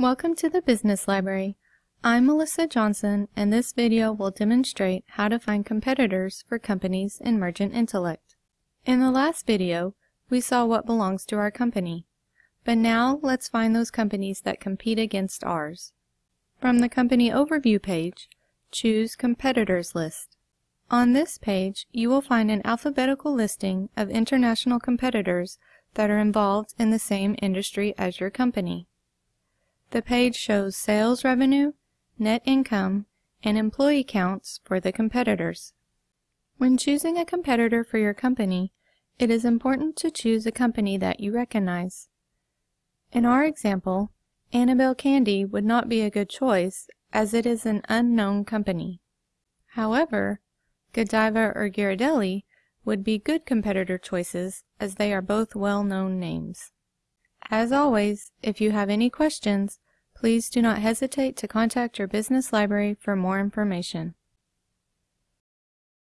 Welcome to the Business Library. I'm Melissa Johnson and this video will demonstrate how to find competitors for companies in Mergent Intellect. In the last video, we saw what belongs to our company. But now let's find those companies that compete against ours. From the Company Overview page, choose Competitors List. On this page, you will find an alphabetical listing of international competitors that are involved in the same industry as your company. The page shows sales revenue, net income, and employee counts for the competitors. When choosing a competitor for your company, it is important to choose a company that you recognize. In our example, Annabelle Candy would not be a good choice as it is an unknown company. However, Godiva or Ghirardelli would be good competitor choices as they are both well-known names. As always, if you have any questions, please do not hesitate to contact your business library for more information.